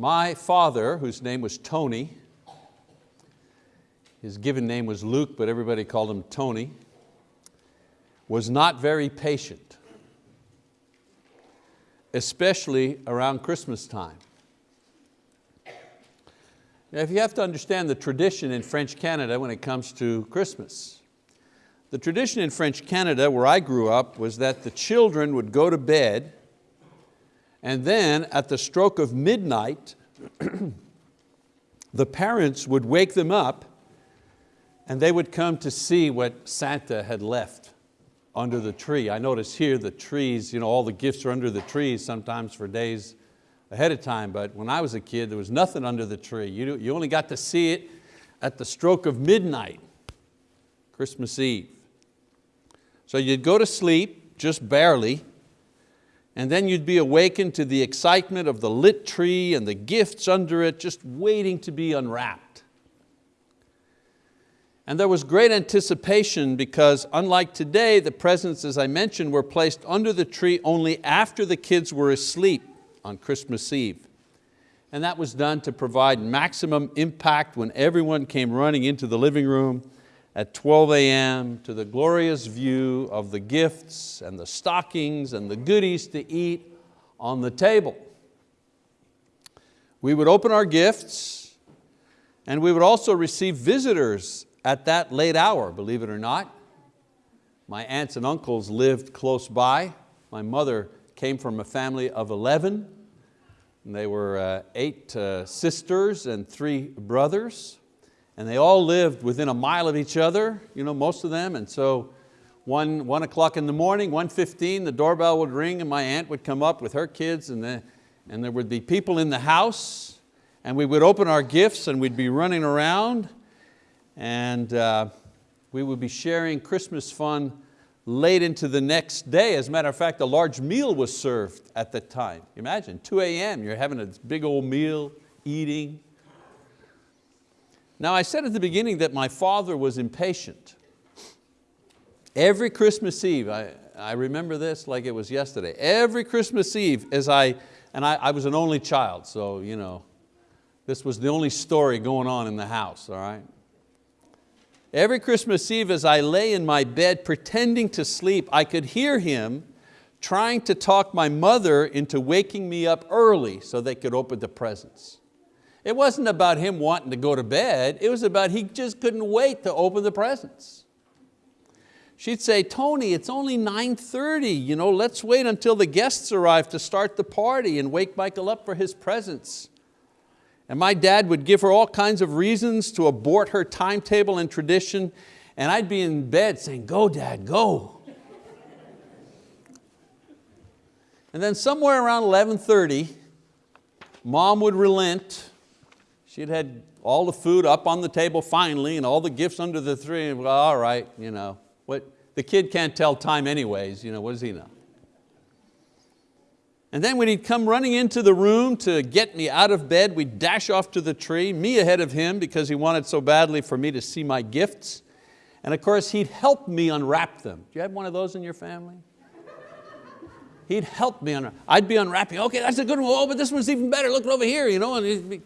My father, whose name was Tony, his given name was Luke, but everybody called him Tony, was not very patient, especially around Christmas time. Now, if you have to understand the tradition in French Canada when it comes to Christmas. The tradition in French Canada, where I grew up, was that the children would go to bed and then at the stroke of midnight, the parents would wake them up and they would come to see what Santa had left under the tree. I notice here the trees, you know, all the gifts are under the trees sometimes for days ahead of time, but when I was a kid, there was nothing under the tree. You, you only got to see it at the stroke of midnight, Christmas Eve. So you'd go to sleep, just barely, and then you'd be awakened to the excitement of the lit tree and the gifts under it, just waiting to be unwrapped. And there was great anticipation because unlike today, the presents, as I mentioned, were placed under the tree only after the kids were asleep on Christmas Eve. And that was done to provide maximum impact when everyone came running into the living room at 12 a.m. to the glorious view of the gifts and the stockings and the goodies to eat on the table. We would open our gifts and we would also receive visitors at that late hour, believe it or not. My aunts and uncles lived close by. My mother came from a family of 11. And they were uh, eight uh, sisters and three brothers. And they all lived within a mile of each other, you know, most of them. And so one, one o'clock in the morning, 1.15, the doorbell would ring and my aunt would come up with her kids and, the, and there would be people in the house and we would open our gifts and we'd be running around and uh, we would be sharing Christmas fun late into the next day. As a matter of fact, a large meal was served at that time. Imagine, 2 a.m., you're having a big old meal, eating. Now I said at the beginning that my father was impatient. Every Christmas Eve, I, I remember this like it was yesterday, every Christmas Eve as I, and I, I was an only child, so you know, this was the only story going on in the house, all right? Every Christmas Eve as I lay in my bed pretending to sleep, I could hear him trying to talk my mother into waking me up early so they could open the presents. It wasn't about him wanting to go to bed, it was about he just couldn't wait to open the presents. She'd say, Tony, it's only 9.30, you know, let's wait until the guests arrive to start the party and wake Michael up for his presents. And my dad would give her all kinds of reasons to abort her timetable and tradition, and I'd be in bed saying, go dad, go. and then somewhere around 11.30, mom would relent. She'd had all the food up on the table finally and all the gifts under the tree, well, all right, you know, what, the kid can't tell time anyways, you know, what does he know? And then when he'd come running into the room to get me out of bed, we'd dash off to the tree, me ahead of him because he wanted so badly for me to see my gifts. And of course, he'd help me unwrap them. Do you have one of those in your family? He'd help me unwrap. I'd be unwrapping, okay, that's a good one, oh, but this one's even better, look over here, you know, and he'd be,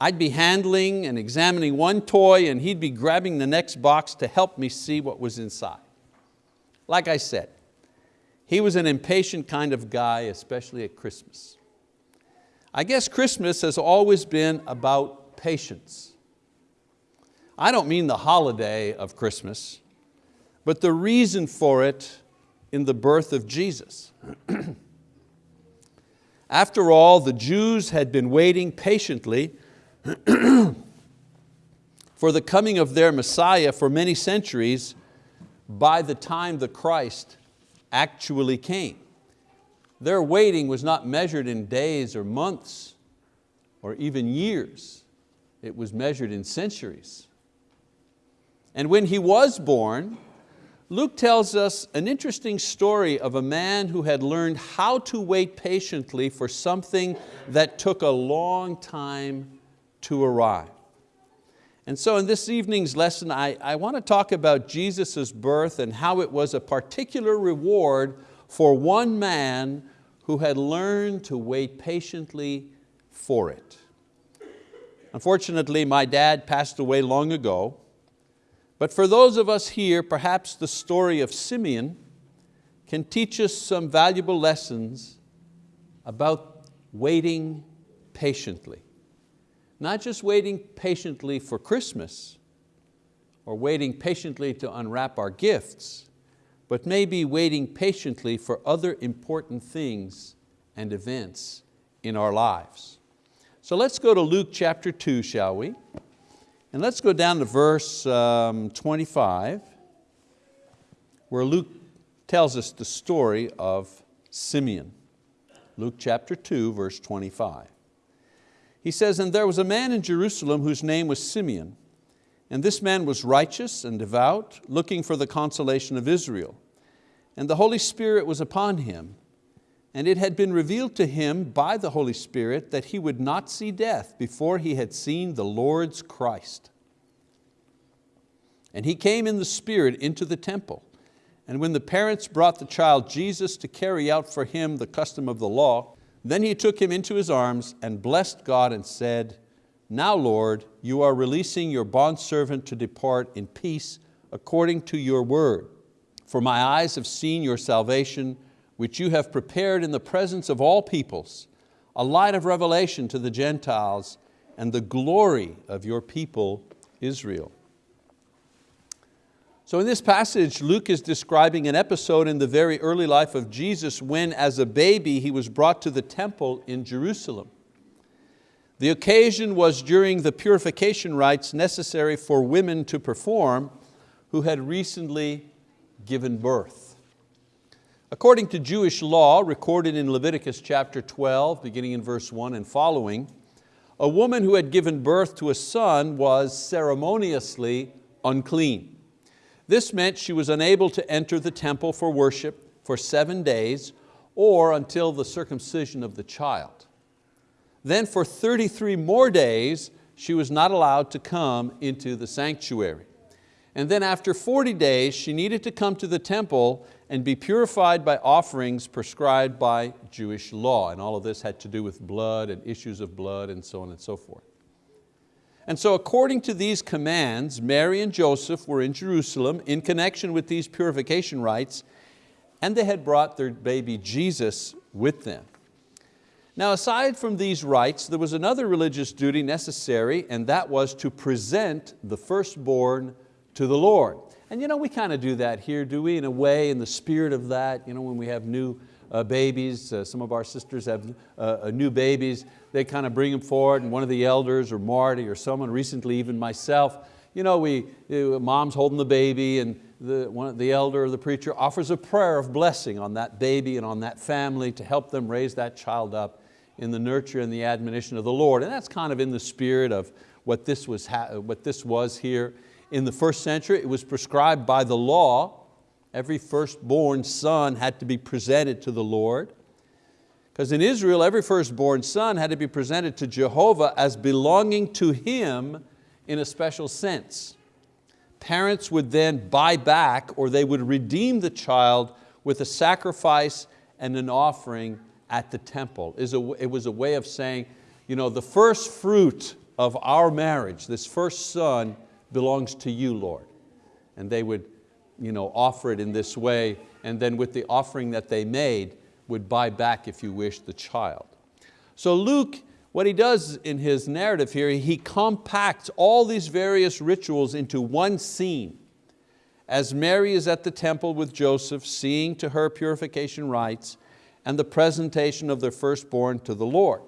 I'd be handling and examining one toy and he'd be grabbing the next box to help me see what was inside. Like I said, he was an impatient kind of guy, especially at Christmas. I guess Christmas has always been about patience. I don't mean the holiday of Christmas, but the reason for it in the birth of Jesus. After all, the Jews had been waiting patiently for the coming of their Messiah for many centuries by the time the Christ actually came. Their waiting was not measured in days or months or even years. It was measured in centuries. And when he was born, Luke tells us an interesting story of a man who had learned how to wait patiently for something that took a long time to arrive. And so in this evening's lesson, I, I want to talk about Jesus' birth and how it was a particular reward for one man who had learned to wait patiently for it. Unfortunately, my dad passed away long ago, but for those of us here, perhaps the story of Simeon can teach us some valuable lessons about waiting patiently. Not just waiting patiently for Christmas or waiting patiently to unwrap our gifts, but maybe waiting patiently for other important things and events in our lives. So let's go to Luke chapter 2, shall we? And let's go down to verse um, 25, where Luke tells us the story of Simeon. Luke chapter 2, verse 25. He says, and there was a man in Jerusalem whose name was Simeon, and this man was righteous and devout, looking for the consolation of Israel. And the Holy Spirit was upon him, and it had been revealed to him by the Holy Spirit that he would not see death before he had seen the Lord's Christ. And he came in the Spirit into the temple. And when the parents brought the child Jesus to carry out for him the custom of the law, then he took him into his arms and blessed God and said, Now Lord, you are releasing your bondservant to depart in peace according to your word. For my eyes have seen your salvation, which you have prepared in the presence of all peoples, a light of revelation to the Gentiles and the glory of your people Israel. So in this passage, Luke is describing an episode in the very early life of Jesus when as a baby he was brought to the temple in Jerusalem. The occasion was during the purification rites necessary for women to perform who had recently given birth. According to Jewish law, recorded in Leviticus chapter 12, beginning in verse one and following, a woman who had given birth to a son was ceremoniously unclean. This meant she was unable to enter the temple for worship for seven days or until the circumcision of the child. Then for 33 more days, she was not allowed to come into the sanctuary. And then after 40 days, she needed to come to the temple and be purified by offerings prescribed by Jewish law. And all of this had to do with blood and issues of blood and so on and so forth. And so according to these commands, Mary and Joseph were in Jerusalem in connection with these purification rites, and they had brought their baby Jesus with them. Now aside from these rites, there was another religious duty necessary, and that was to present the firstborn to the Lord. And you know, we kind of do that here, do we? In a way, in the spirit of that, you know, when we have new uh, babies. Uh, some of our sisters have uh, new babies. They kind of bring them forward and one of the elders or Marty or someone, recently even myself, you know, we, mom's holding the baby and the, one, the elder or the preacher offers a prayer of blessing on that baby and on that family to help them raise that child up in the nurture and the admonition of the Lord. And that's kind of in the spirit of what this was, what this was here. In the first century, it was prescribed by the law Every firstborn son had to be presented to the Lord. Because in Israel, every firstborn son had to be presented to Jehovah as belonging to Him in a special sense. Parents would then buy back or they would redeem the child with a sacrifice and an offering at the temple. It was a way of saying, you know, the first fruit of our marriage, this first son belongs to you, Lord. And they would you know, offer it in this way, and then with the offering that they made, would buy back, if you wish, the child. So Luke, what he does in his narrative here, he compacts all these various rituals into one scene. As Mary is at the temple with Joseph, seeing to her purification rites and the presentation of their firstborn to the Lord.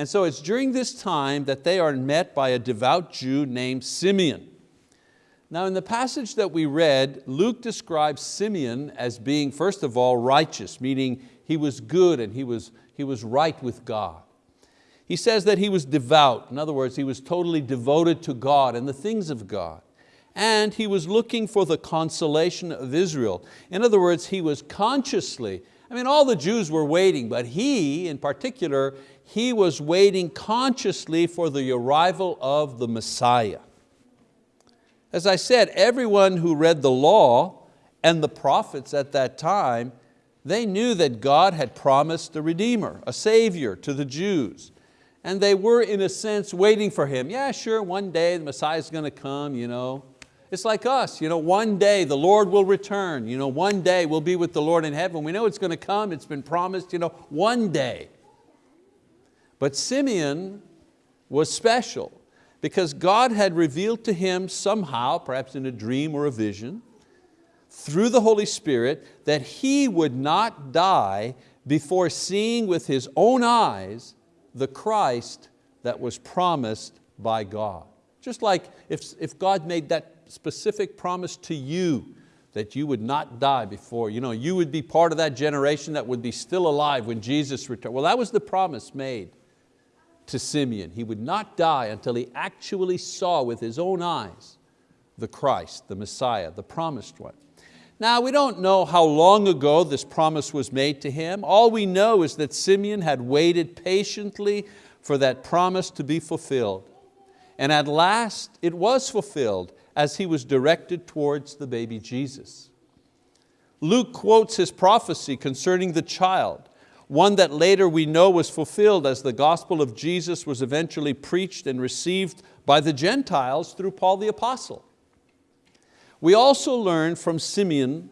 And so it's during this time that they are met by a devout Jew named Simeon. Now in the passage that we read, Luke describes Simeon as being, first of all, righteous, meaning he was good and he was, he was right with God. He says that he was devout. In other words, he was totally devoted to God and the things of God. And he was looking for the consolation of Israel. In other words, he was consciously, I mean, all the Jews were waiting, but he, in particular, he was waiting consciously for the arrival of the Messiah. As I said, everyone who read the law and the prophets at that time They knew that God had promised a Redeemer, a Savior to the Jews. And they were in a sense waiting for Him. Yeah, sure, one day the Messiah's going to come. You know. It's like us, you know, one day the Lord will return. You know, one day we'll be with the Lord in heaven. We know it's going to come, it's been promised, you know, one day. But Simeon was special because God had revealed to him somehow, perhaps in a dream or a vision, through the Holy Spirit, that he would not die before seeing with his own eyes the Christ that was promised by God. Just like if, if God made that specific promise to you that you would not die before, you know, you would be part of that generation that would be still alive when Jesus returned. Well, that was the promise made to Simeon. He would not die until he actually saw with his own eyes the Christ, the Messiah, the promised one. Now we don't know how long ago this promise was made to him. All we know is that Simeon had waited patiently for that promise to be fulfilled. And at last it was fulfilled as he was directed towards the baby Jesus. Luke quotes his prophecy concerning the child, one that later we know was fulfilled as the gospel of Jesus was eventually preached and received by the Gentiles through Paul the apostle. We also learn from Simeon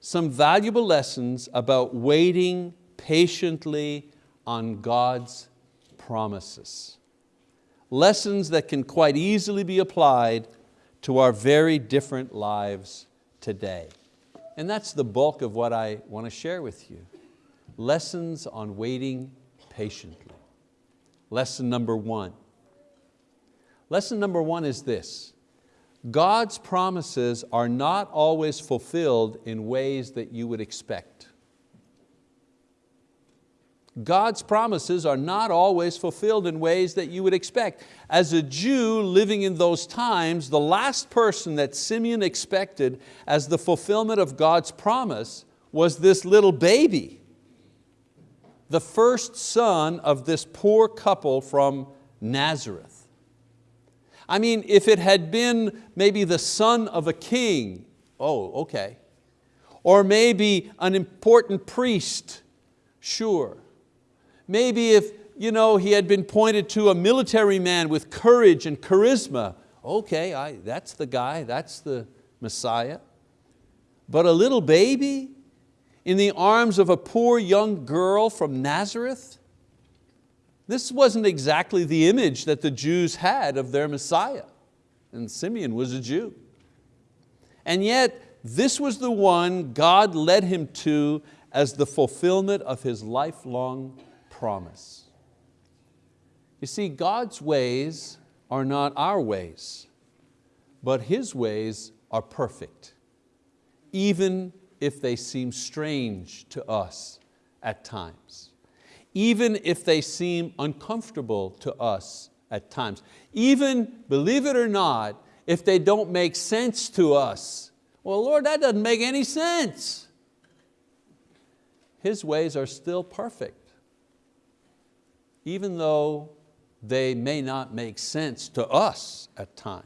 some valuable lessons about waiting patiently on God's promises. Lessons that can quite easily be applied to our very different lives today. And that's the bulk of what I want to share with you. Lessons on waiting patiently. Lesson number one. Lesson number one is this. God's promises are not always fulfilled in ways that you would expect. God's promises are not always fulfilled in ways that you would expect. As a Jew living in those times, the last person that Simeon expected as the fulfillment of God's promise was this little baby, the first son of this poor couple from Nazareth. I mean, if it had been maybe the son of a king, oh, okay. Or maybe an important priest, sure. Maybe if you know, he had been pointed to a military man with courage and charisma. Okay, I, that's the guy, that's the Messiah. But a little baby in the arms of a poor young girl from Nazareth? This wasn't exactly the image that the Jews had of their Messiah. And Simeon was a Jew. And yet, this was the one God led him to as the fulfillment of his lifelong promise. You see, God's ways are not our ways, but His ways are perfect, even if they seem strange to us at times, even if they seem uncomfortable to us at times, even, believe it or not, if they don't make sense to us. Well, Lord, that doesn't make any sense. His ways are still perfect even though they may not make sense to us at times.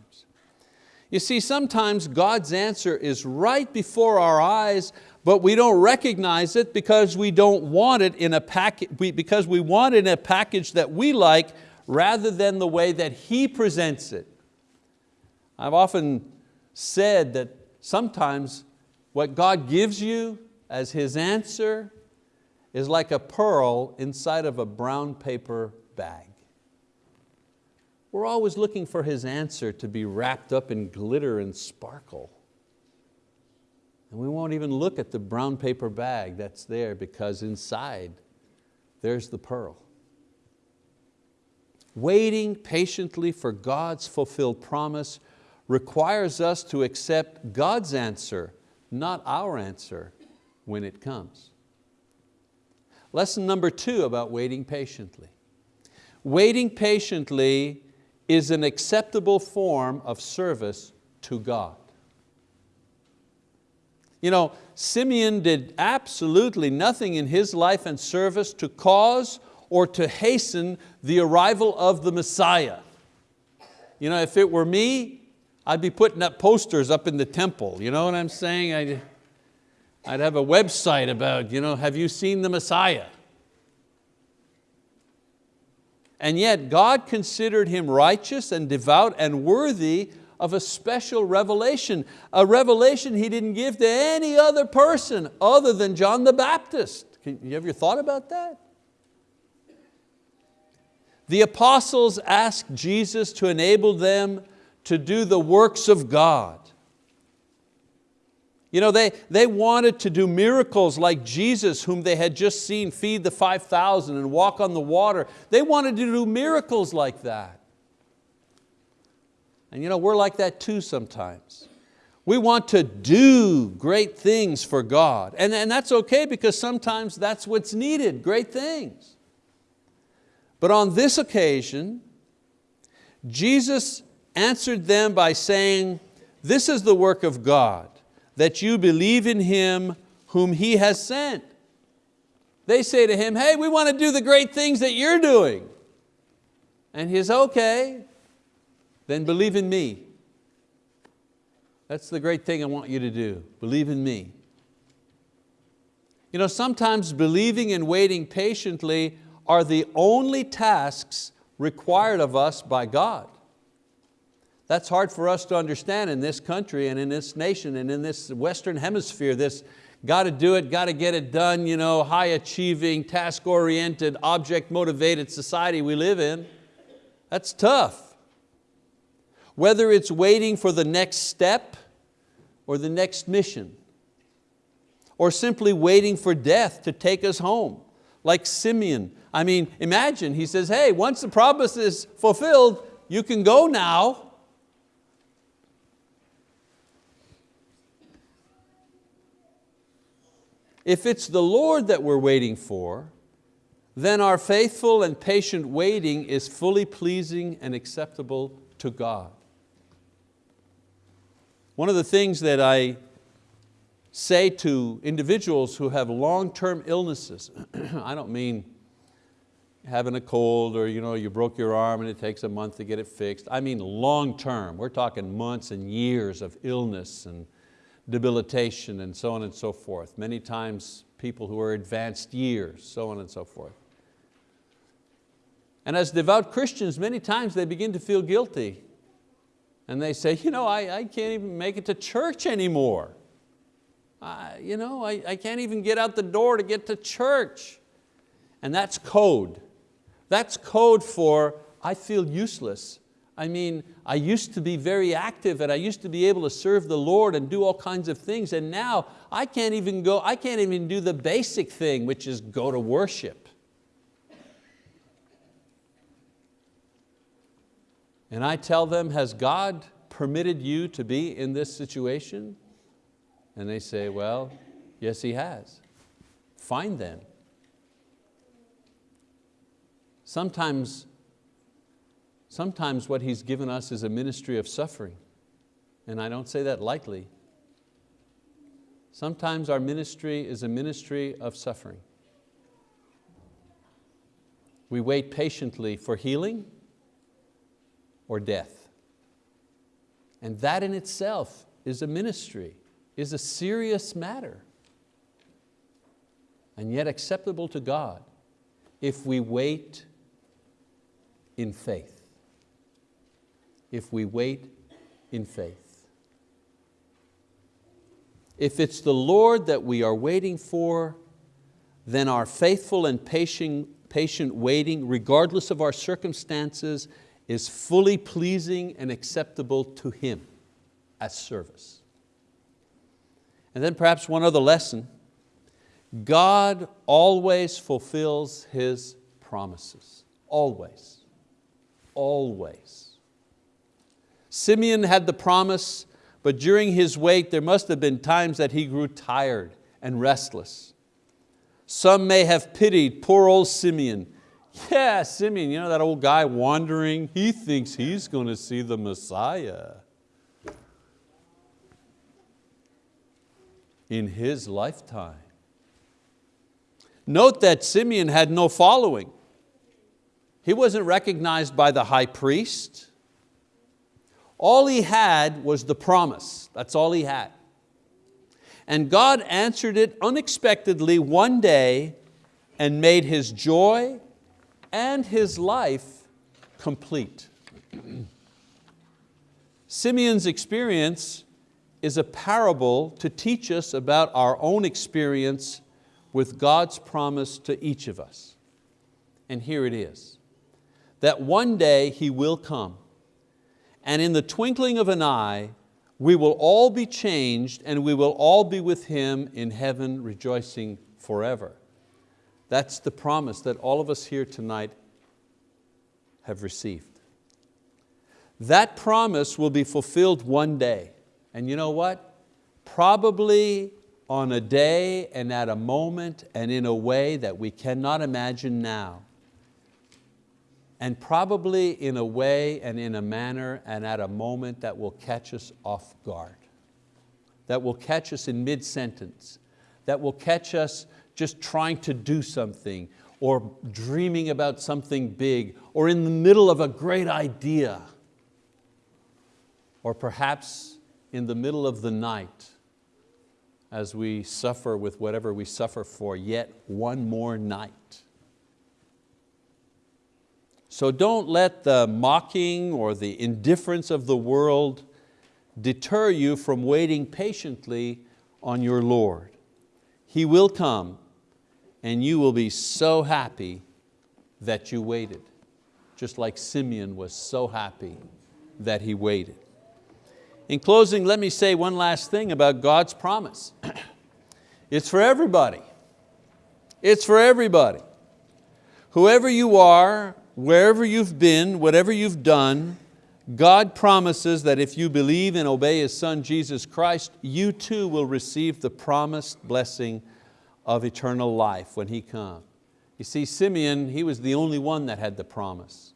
You see, sometimes God's answer is right before our eyes, but we don't recognize it because we don't want it in a package, because we want it in a package that we like rather than the way that He presents it. I've often said that sometimes what God gives you as His answer is like a pearl inside of a brown paper bag. We're always looking for His answer to be wrapped up in glitter and sparkle. And we won't even look at the brown paper bag that's there because inside there's the pearl. Waiting patiently for God's fulfilled promise requires us to accept God's answer, not our answer when it comes. Lesson number two about waiting patiently. Waiting patiently is an acceptable form of service to God. You know, Simeon did absolutely nothing in his life and service to cause or to hasten the arrival of the Messiah. You know, if it were me, I'd be putting up posters up in the temple, you know what I'm saying? I'd, I'd have a website about, you know, have you seen the Messiah? And yet God considered him righteous and devout and worthy of a special revelation, a revelation he didn't give to any other person other than John the Baptist. Can you ever thought about that? The apostles asked Jesus to enable them to do the works of God. You know, they, they wanted to do miracles like Jesus, whom they had just seen feed the 5,000 and walk on the water. They wanted to do miracles like that. And you know, we're like that too sometimes. We want to do great things for God. And, and that's okay because sometimes that's what's needed, great things. But on this occasion, Jesus answered them by saying, this is the work of God that you believe in Him whom He has sent. They say to Him, hey, we want to do the great things that you're doing. And He's okay, then believe in me. That's the great thing I want you to do, believe in me. You know, sometimes believing and waiting patiently are the only tasks required of us by God. That's hard for us to understand in this country and in this nation and in this Western hemisphere, this got to do it, got to get it done, you know, high achieving, task oriented, object motivated society we live in. That's tough. Whether it's waiting for the next step or the next mission, or simply waiting for death to take us home, like Simeon. I mean, imagine, he says, hey, once the promise is fulfilled, you can go now. If it's the Lord that we're waiting for, then our faithful and patient waiting is fully pleasing and acceptable to God. One of the things that I say to individuals who have long-term illnesses, I don't mean having a cold or you, know, you broke your arm and it takes a month to get it fixed. I mean long-term, we're talking months and years of illness and debilitation and so on and so forth. Many times people who are advanced years, so on and so forth. And as devout Christians, many times they begin to feel guilty. And they say, you know, I, I can't even make it to church anymore. I, you know, I, I can't even get out the door to get to church. And that's code. That's code for I feel useless I mean, I used to be very active and I used to be able to serve the Lord and do all kinds of things and now I can't even go, I can't even do the basic thing, which is go to worship. And I tell them, has God permitted you to be in this situation? And they say, well, yes, He has. Find them. Sometimes Sometimes what He's given us is a ministry of suffering, and I don't say that lightly. Sometimes our ministry is a ministry of suffering. We wait patiently for healing or death. And that in itself is a ministry, is a serious matter, and yet acceptable to God if we wait in faith if we wait in faith. If it's the Lord that we are waiting for, then our faithful and patient, patient waiting, regardless of our circumstances, is fully pleasing and acceptable to Him as service. And then perhaps one other lesson, God always fulfills His promises, always, always. Simeon had the promise, but during his wait there must have been times that he grew tired and restless. Some may have pitied poor old Simeon. Yeah, Simeon, you know that old guy wandering, he thinks he's going to see the Messiah. in his lifetime. Note that Simeon had no following. He wasn't recognized by the high priest. All he had was the promise, that's all he had. And God answered it unexpectedly one day and made his joy and his life complete. Simeon's experience is a parable to teach us about our own experience with God's promise to each of us. And here it is, that one day He will come, and in the twinkling of an eye, we will all be changed and we will all be with Him in heaven rejoicing forever. That's the promise that all of us here tonight have received. That promise will be fulfilled one day. And you know what? Probably on a day and at a moment and in a way that we cannot imagine now. And probably in a way and in a manner and at a moment that will catch us off guard. That will catch us in mid-sentence. That will catch us just trying to do something or dreaming about something big or in the middle of a great idea or perhaps in the middle of the night as we suffer with whatever we suffer for yet one more night. So don't let the mocking or the indifference of the world deter you from waiting patiently on your Lord. He will come and you will be so happy that you waited, just like Simeon was so happy that he waited. In closing, let me say one last thing about God's promise. it's for everybody. It's for everybody. Whoever you are, wherever you've been, whatever you've done, God promises that if you believe and obey His Son Jesus Christ, you too will receive the promised blessing of eternal life when He comes. You see, Simeon, he was the only one that had the promise.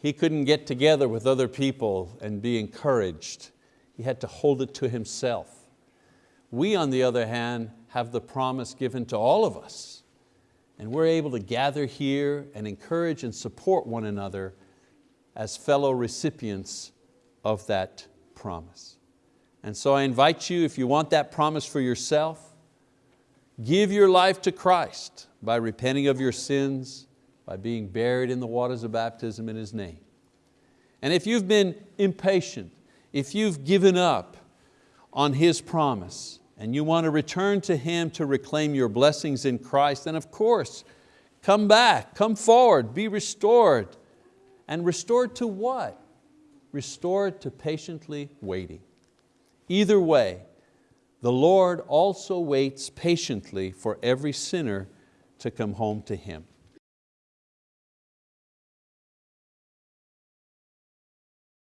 He couldn't get together with other people and be encouraged. He had to hold it to himself. We, on the other hand, have the promise given to all of us. And we're able to gather here and encourage and support one another as fellow recipients of that promise. And so I invite you, if you want that promise for yourself, give your life to Christ by repenting of your sins, by being buried in the waters of baptism in His name. And if you've been impatient, if you've given up on His promise and you want to return to Him to reclaim your blessings in Christ, then of course, come back, come forward, be restored. And restored to what? Restored to patiently waiting. Either way, the Lord also waits patiently for every sinner to come home to Him.